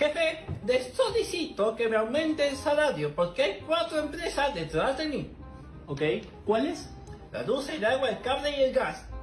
Jefe, les solicito que me aumente el salario porque hay cuatro empresas detrás de mí. Ok, ¿cuáles? La luz, el agua, el cable y el gas.